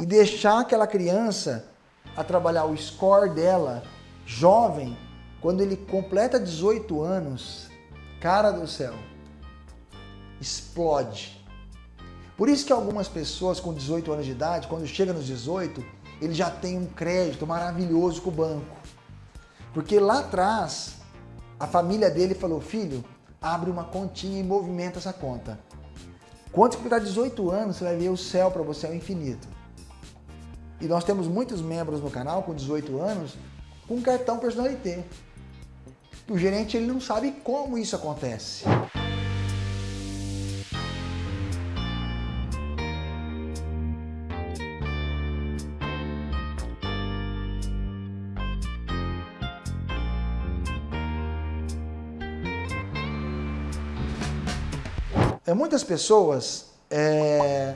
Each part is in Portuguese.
e deixar aquela criança a trabalhar o score dela, jovem, quando ele completa 18 anos, cara do céu, explode. Por isso que algumas pessoas com 18 anos de idade, quando chega nos 18, ele já tem um crédito maravilhoso com o banco. Porque lá atrás, a família dele falou, filho, abre uma continha e movimenta essa conta. Quando você completar 18 anos, você vai ver o céu para você é o infinito. E nós temos muitos membros no canal com 18 anos com cartão personalité. O gerente ele não sabe como isso acontece. É, muitas pessoas é,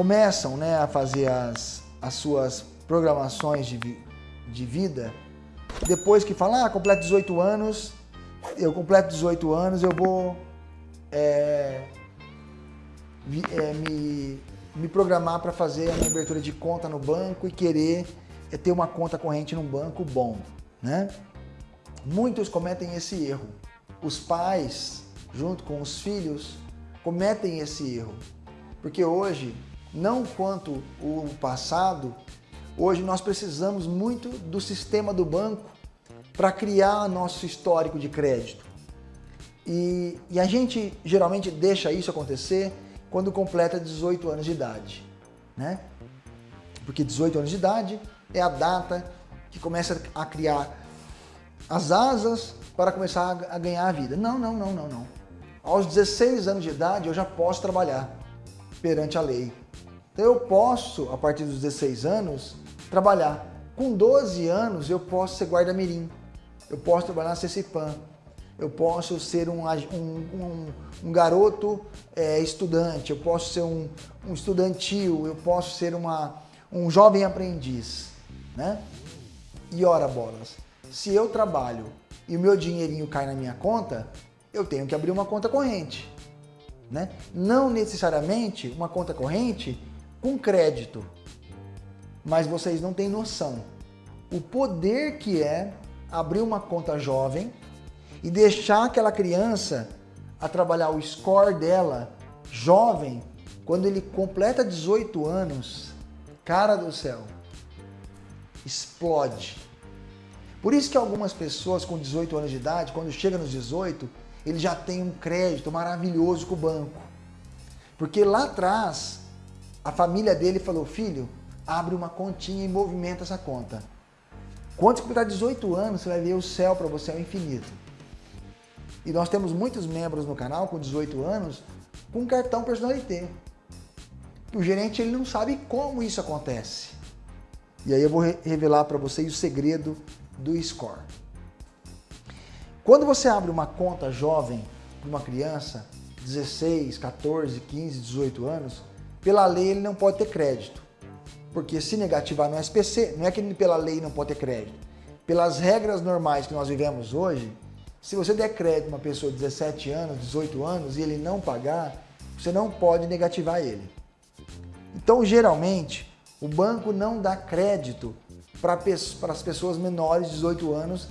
começam né, a fazer as, as suas programações de, de vida depois que falam, ah, completo 18 anos, eu completo 18 anos, eu vou é, é, me, me programar para fazer a minha abertura de conta no banco e querer é, ter uma conta corrente num banco bom. Né? Muitos cometem esse erro. Os pais junto com os filhos, cometem esse erro. Porque hoje, não quanto o passado, hoje nós precisamos muito do sistema do banco para criar nosso histórico de crédito. E, e, a gente geralmente deixa isso acontecer quando completa 18 anos de idade. Né? Porque 18 anos de idade é a data que começa a criar as asas para começar a ganhar a vida. Não, não, não, não, não aos 16 anos de idade eu já posso trabalhar perante a lei. Então eu posso, a partir dos 16 anos, trabalhar. Com 12 anos eu posso ser guarda-mirim, eu posso trabalhar na CECIPAM, eu posso ser um, um, um, um garoto é, estudante, eu posso ser um, estudantil, eu posso ser uma, um jovem aprendiz. Né? E ora bolas, se eu trabalho e o meu dinheirinho cai na minha conta, eu tenho que abrir uma conta corrente. Né? Não necessariamente uma conta corrente com crédito, mas vocês não têm noção o poder que é abrir uma conta jovem e deixar aquela criança a trabalhar o score dela jovem, quando ele completa 18 anos, cara do céu, explode. Por isso que algumas pessoas com 18 anos de idade, quando chega nos 18, ele já tem um crédito maravilhoso com o banco. Porque lá atrás, a família dele falou, filho, abre uma continha e movimenta essa conta. Quando você completar 18 anos, você vai ver o céu para você é o infinito. E nós temos muitos membros no canal com 18 anos com cartão personalité. O gerente ele não sabe como isso acontece. E aí eu vou revelar para vocês o segredo do score. Quando você abre uma conta jovem para uma criança, 16, 14, 15, 18 anos, pela lei ele não pode ter crédito. Porque se negativar no SPC, não é que ele pela lei não pode ter crédito. Pelas regras normais que nós vivemos hoje, se você der crédito a uma pessoa de 17 anos, 18 anos e ele não pagar, você não pode negativar ele. Então, geralmente, o banco não dá crédito para as pessoas menores de 18 anos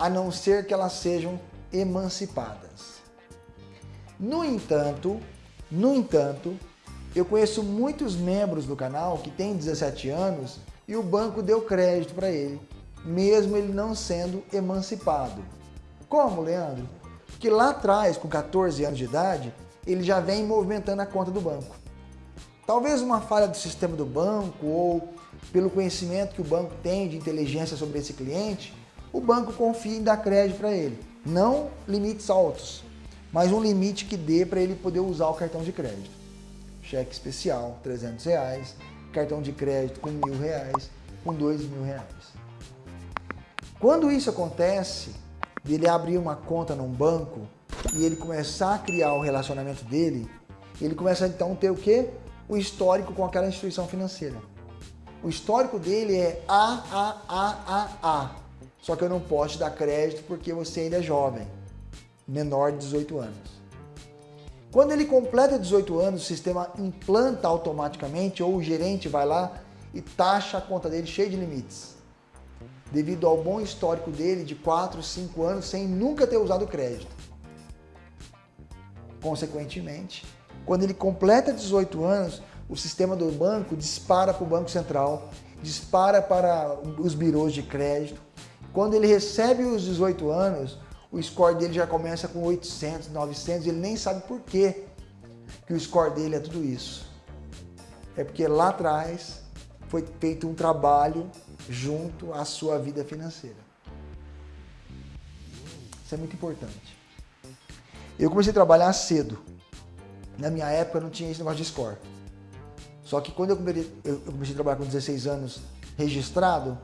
a não ser que elas sejam emancipadas. No entanto, no entanto, eu conheço muitos membros do canal que têm 17 anos e o banco deu crédito para ele, mesmo ele não sendo emancipado. Como, Leandro? Porque lá atrás, com 14 anos de idade, ele já vem movimentando a conta do banco. Talvez uma falha do sistema do banco ou pelo conhecimento que o banco tem de inteligência sobre esse cliente, o banco confia em dar crédito para ele. Não limites altos, mas um limite que dê para ele poder usar o cartão de crédito. Cheque especial, 300 reais, cartão de crédito com mil reais, com dois mil reais. Quando isso acontece, ele abrir uma conta num banco e ele começar a criar o relacionamento dele, ele começa então a ter o quê? O histórico com aquela instituição financeira. O histórico dele é A, A, A, A, A. Só que eu não posso te dar crédito porque você ainda é jovem, menor de 18 anos. Quando ele completa 18 anos, o sistema implanta automaticamente ou o gerente vai lá e taxa a conta dele cheia de limites. Devido ao bom histórico dele de 4, 5 anos sem nunca ter usado crédito. Consequentemente, quando ele completa 18 anos, o sistema do banco dispara para o Banco Central, dispara para os birôs de crédito. Quando ele recebe os 18 anos, o score dele já começa com 800, 900, ele nem sabe por quê que o score dele é tudo isso. É porque lá atrás foi feito um trabalho junto à sua vida financeira. Isso é muito importante. Eu comecei a trabalhar cedo. Na minha época não tinha esse negócio de score. Só que quando eu comecei, eu comecei a trabalhar com 16 anos registrado,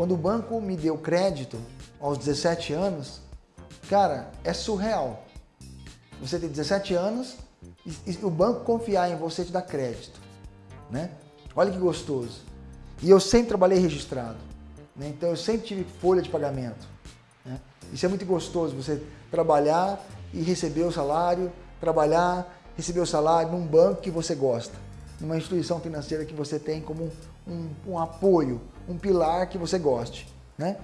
quando o banco me deu crédito aos 17 anos, cara, é surreal. Você tem 17 anos e, e o banco confiar em você te dá crédito, né? Olha que gostoso. E eu sempre trabalhei registrado, né? então eu sempre tive folha de pagamento. Né? Isso é muito gostoso, você trabalhar e receber o salário, trabalhar, receber o salário num banco que você gosta, numa instituição financeira que você tem como um, um apoio, um pilar que você goste. Né?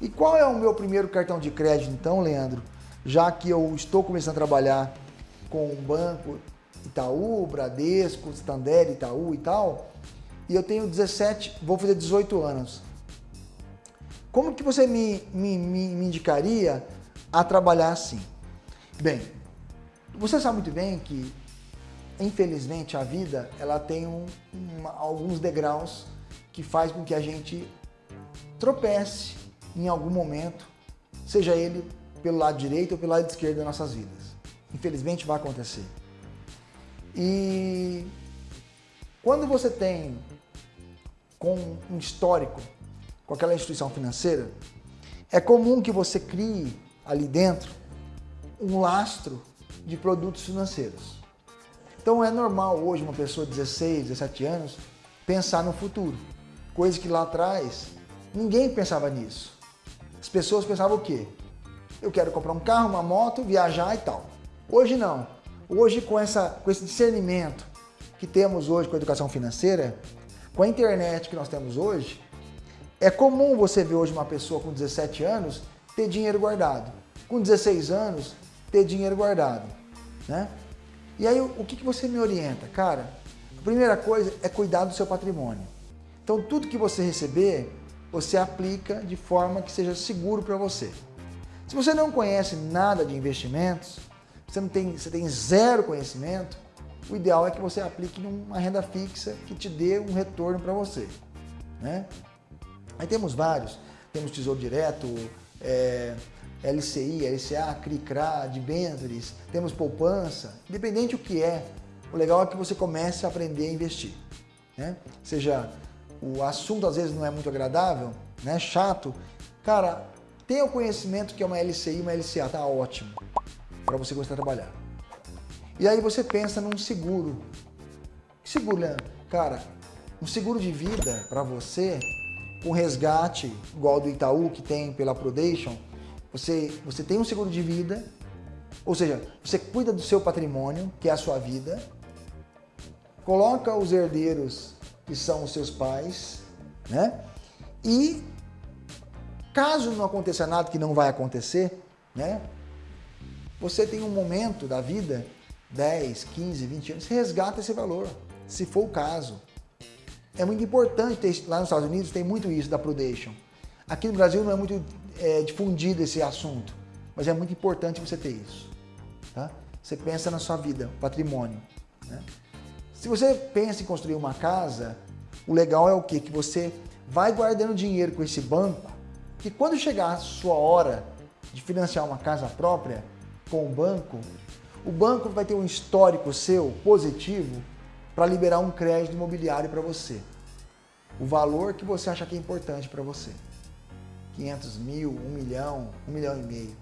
E qual é o meu primeiro cartão de crédito então, Leandro? Já que eu estou começando a trabalhar com o banco Itaú, Bradesco, Santander, Itaú e tal, e eu tenho 17, vou fazer 18 anos. Como que você me, me, me indicaria a trabalhar assim? Bem, você sabe muito bem que, infelizmente, a vida ela tem um, uma, alguns degraus que faz com que a gente tropece em algum momento, seja ele pelo lado direito ou pelo lado esquerdo das nossas vidas. Infelizmente vai acontecer. E quando você tem com um histórico com aquela instituição financeira, é comum que você crie ali dentro um lastro de produtos financeiros. Então é normal hoje uma pessoa de 16, 17 anos pensar no futuro, coisa que lá atrás ninguém pensava nisso. As pessoas pensavam o quê? Eu quero comprar um carro, uma moto, viajar e tal. Hoje não. Hoje com, essa, com esse discernimento que temos hoje com a educação financeira, com a internet que nós temos hoje, é comum você ver hoje uma pessoa com 17 anos ter dinheiro guardado, com 16 anos ter dinheiro guardado, né? E aí o que, que você me orienta? Cara, a primeira coisa é cuidar do seu patrimônio. Então tudo que você receber, você aplica de forma que seja seguro para você. Se você não conhece nada de investimentos, você, não tem, você tem zero conhecimento, o ideal é que você aplique numa renda fixa que te dê um retorno para você. Né? Aí temos vários, temos Tesouro Direto, é, LCI, LCA, CRICRA, debêntures, temos poupança, independente o que é, o legal é que você comece a aprender a investir. Né? Seja, o assunto às vezes não é muito agradável, né? chato, cara, tenha o conhecimento que é uma LCI uma LCA, tá ótimo, para você gostar de trabalhar. E aí você pensa num seguro. Que seguro, Leandro? Cara, um seguro de vida para você, com resgate, igual do Itaú, que tem pela Prodation, você, você tem um seguro de vida, ou seja, você cuida do seu patrimônio, que é a sua vida, coloca os herdeiros, que são os seus pais, né? E caso não aconteça nada, que não vai acontecer, né? Você tem um momento da vida 10, 15, 20 anos, resgata esse valor, se for o caso. É muito importante, ter, lá nos Estados Unidos tem muito isso da Prudential. Aqui no Brasil não é muito é, difundido esse assunto, mas é muito importante você ter isso. Tá? Você pensa na sua vida, patrimônio. Né? Se você pensa em construir uma casa, o legal é o quê? Que você vai guardando dinheiro com esse banco, que quando chegar a sua hora de financiar uma casa própria com o banco, o banco vai ter um histórico seu positivo para liberar um crédito imobiliário para você. O valor que você acha que é importante para você. 500 mil, 1 milhão, 1 milhão e meio.